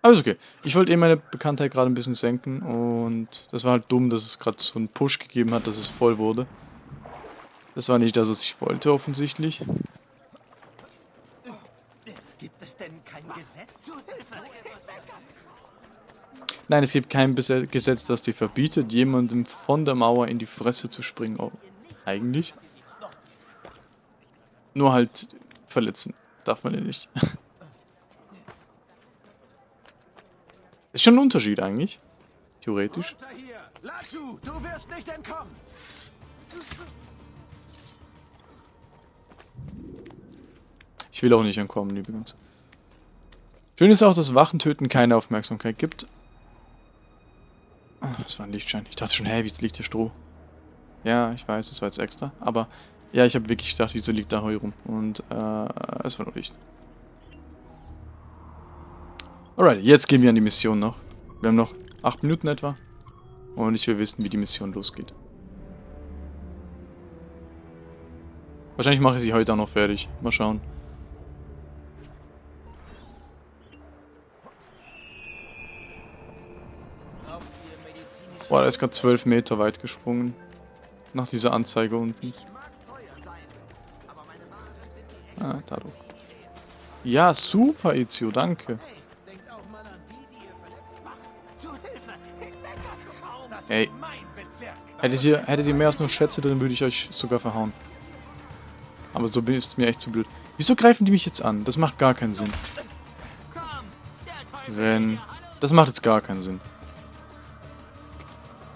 Aber ist okay. Ich wollte eben meine Bekanntheit gerade ein bisschen senken und das war halt dumm, dass es gerade so einen Push gegeben hat, dass es voll wurde. Das war nicht das, was ich wollte offensichtlich. Gibt es denn kein Gesetz zur Hilfe? Nein, es gibt kein Gesetz, das dir verbietet, jemandem von der Mauer in die Fresse zu springen. Oh, eigentlich. Nur halt verletzen darf man ja nicht. Ist schon ein Unterschied eigentlich. Theoretisch. Runter hier! Latu, du wirst nicht entkommen! Ich will auch nicht entkommen, übrigens. Schön ist auch, dass Wachentöten keine Aufmerksamkeit gibt. Das war ein Lichtschein. Ich dachte schon, hä, wieso liegt hier Stroh? Ja, ich weiß, das war jetzt extra. Aber ja, ich habe wirklich gedacht, wieso liegt da Heu rum? Und äh, es war nur Licht. Alright, jetzt gehen wir an die Mission noch. Wir haben noch 8 Minuten etwa. Und ich will wissen, wie die Mission losgeht. Wahrscheinlich mache ich sie heute auch noch fertig. Mal schauen. Boah, der ist gerade 12 Meter weit gesprungen. Nach dieser Anzeige unten. Ah, dadurch. Ja, super, Ezio, danke. Ey. Hättet ihr, hättet ihr mehr als nur Schätze, dann würde ich euch sogar verhauen. Aber so ist es mir echt zu blöd. Wieso greifen die mich jetzt an? Das macht gar keinen Sinn. Hallo. Das macht jetzt gar keinen Sinn.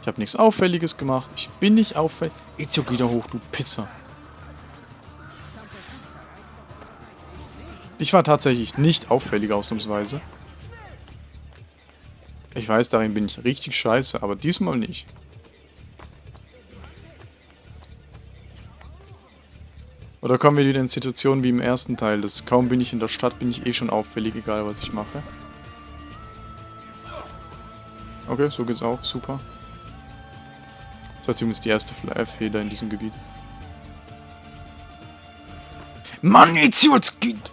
Ich habe nichts Auffälliges gemacht. Ich bin nicht auffällig. Ezio, geh da hoch, du Pisser. Ich war tatsächlich nicht auffällig ausnahmsweise. Ich weiß, darin bin ich richtig scheiße, aber diesmal nicht. Oder kommen wir wieder in Situationen wie im ersten Teil, dass kaum bin ich in der Stadt, bin ich eh schon auffällig, egal was ich mache. Okay, so geht's auch, super. Das war zumindest die erste Fehler in diesem Gebiet. Mann, jetzt geht...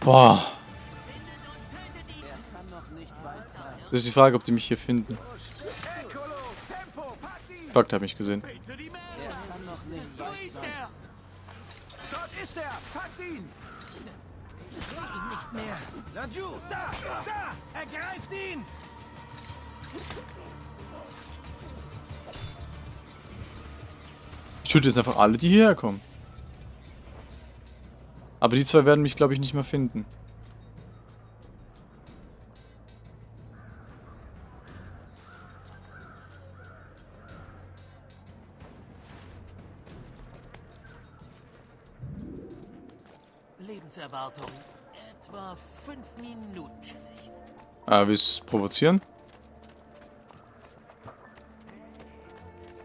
Boah. Das ist die Frage, ob die mich hier finden. Fuck, der hat mich gesehen. Für die Meere! Wo ist er? Dort ist er! Packt ihn! Nicht mehr. Laju! Da! Da! Ergreift ihn! Ich töte jetzt einfach alle, die hierher kommen. Aber die zwei werden mich, glaube ich, nicht mehr finden. Ah, willst du provozieren?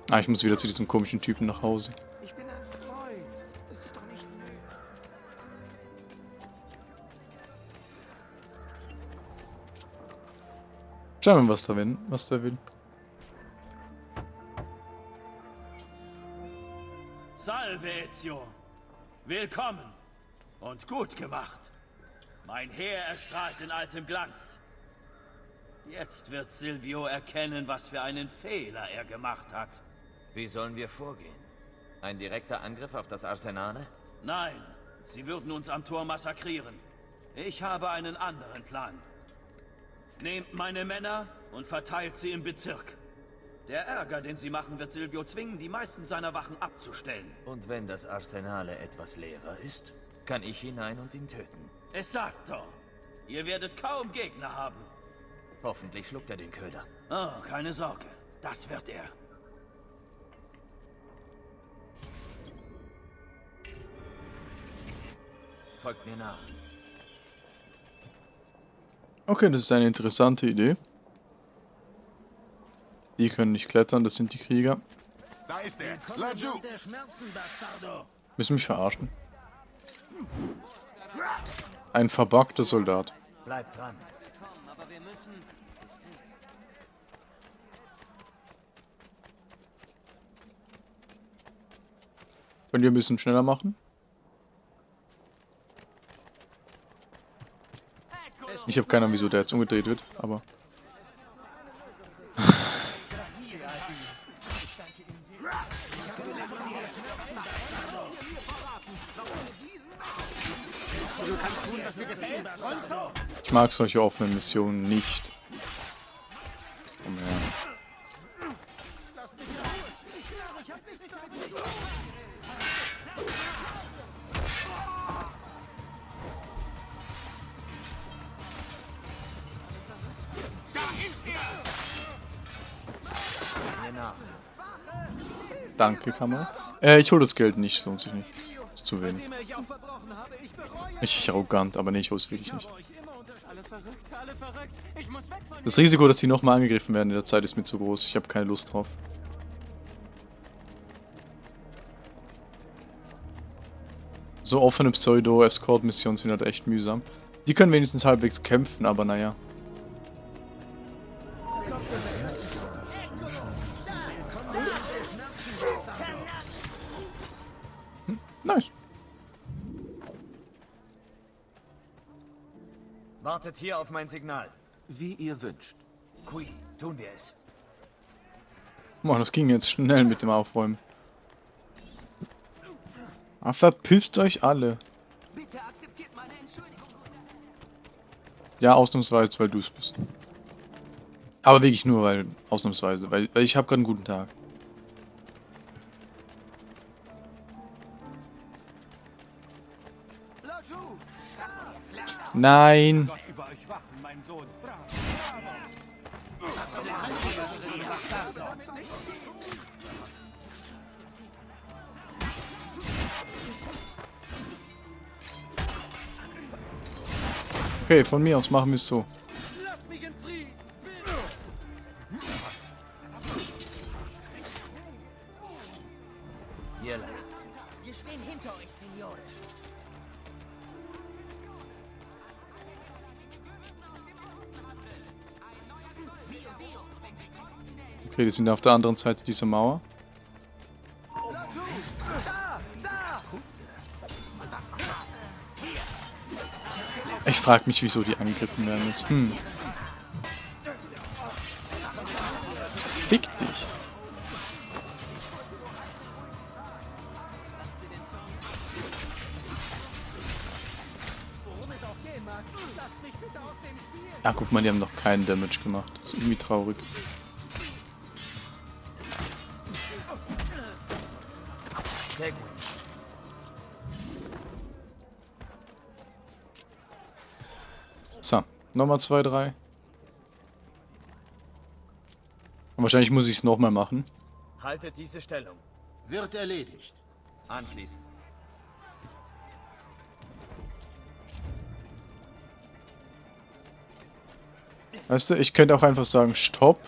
Ah, ich muss wieder zu diesem komischen Typen nach Hause. Ich bin ein Freund. Das ist doch nicht nötig. Schauen wir mal, was da will. Was der will. Salve, Ezio. Willkommen und gut gemacht. Mein Heer erstrahlt in altem Glanz. Jetzt wird Silvio erkennen, was für einen Fehler er gemacht hat. Wie sollen wir vorgehen? Ein direkter Angriff auf das Arsenale? Nein, sie würden uns am Tor massakrieren. Ich habe einen anderen Plan. Nehmt meine Männer und verteilt sie im Bezirk. Der Ärger, den sie machen, wird Silvio zwingen, die meisten seiner Wachen abzustellen. Und wenn das Arsenale etwas leerer ist, kann ich hinein und ihn töten. Es sagt doch, ihr werdet kaum Gegner haben. Hoffentlich schluckt er den Köder. Oh, keine Sorge, das wird er. Folgt mir nach. Okay, das ist eine interessante Idee. Die können nicht klettern, das sind die Krieger. Da ist er. Laju. Der Schmerzen, Bastardo. Müssen mich verarschen. Ein verbuggter Soldat. Bleib dran. Müssen... diskret. Könnt ihr ein bisschen schneller machen? Ich habe keine Ahnung, wieso der jetzt umgedreht wird, aber... Ich mag solche offenen Missionen nicht. Komm her. Danke, Kamera. Äh, ich hole das Geld nicht, lohnt sich nicht. Zu wenig. Richtig arrogant, aber nee, ich hole es wirklich nicht. Das Risiko, dass die nochmal angegriffen werden in der Zeit, ist mir zu groß. Ich habe keine Lust drauf. So offene Pseudo-Escort-Missionen sind halt echt mühsam. Die können wenigstens halbwegs kämpfen, aber naja. Hm, nice. Wartet hier auf mein Signal. Wie ihr wünscht. Kui, tun wir es. Mann, das ging jetzt schnell mit dem Aufräumen. Ah, verpisst euch alle. Bitte akzeptiert meine Entschuldigung. Ja, ausnahmsweise, weil du es bist. Aber wirklich nur, weil, ausnahmsweise, weil, weil ich habe gerade einen guten Tag. Nein! Okay, von mir aus machen wir es so. Die sind auf der anderen Seite dieser Mauer. Ich frage mich, wieso die angegriffen werden jetzt. Hm. Fick dich. Ah, guck mal, die haben noch keinen Damage gemacht. Das ist irgendwie traurig. Nochmal zwei, drei. Und wahrscheinlich muss ich es nochmal machen. Haltet diese Stellung. Wird erledigt. Anschließen. Weißt du, ich könnte auch einfach sagen, stopp.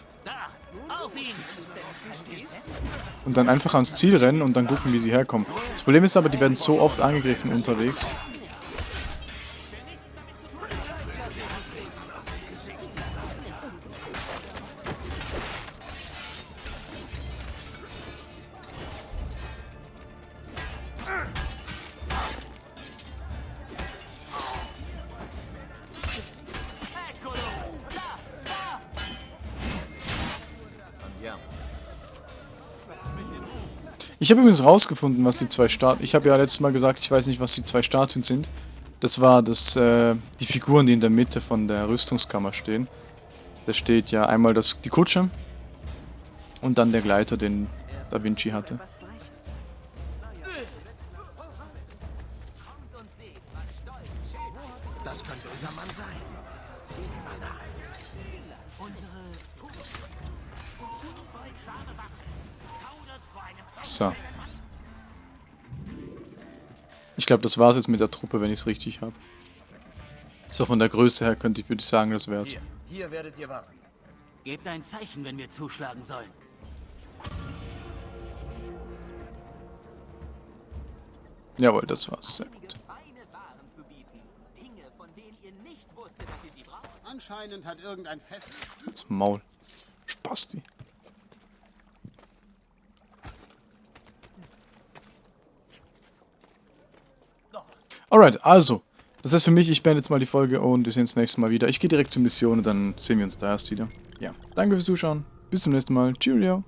Und dann einfach ans Ziel rennen und dann gucken, wie sie herkommen. Das Problem ist aber, die werden so oft angegriffen unterwegs. Ich habe übrigens rausgefunden, was die zwei Statuen... Ich habe ja letztes Mal gesagt, ich weiß nicht, was die zwei Statuen sind. Das war das, äh, die Figuren, die in der Mitte von der Rüstungskammer stehen. Da steht ja einmal das, die Kutsche und dann der Gleiter, den Da Vinci hatte. Glaube, das war's jetzt mit der Truppe, wenn ich es richtig habe. So von der Größe her könnte ich, würde ich sagen, das wär's. Hier, hier werdet ihr warten. Gebt ein Zeichen, wenn wir zuschlagen sollen. Jawohl, das war's. Sehr gut. Anscheinend hat irgendein Fest... Jetzt Maul. Spasti. Alright, also. Das heißt für mich, ich beende jetzt mal die Folge und wir sehen uns nächstes Mal wieder. Ich gehe direkt zur Mission und dann sehen wir uns da erst wieder. Ja, danke fürs Zuschauen. Bis zum nächsten Mal. Cheerio.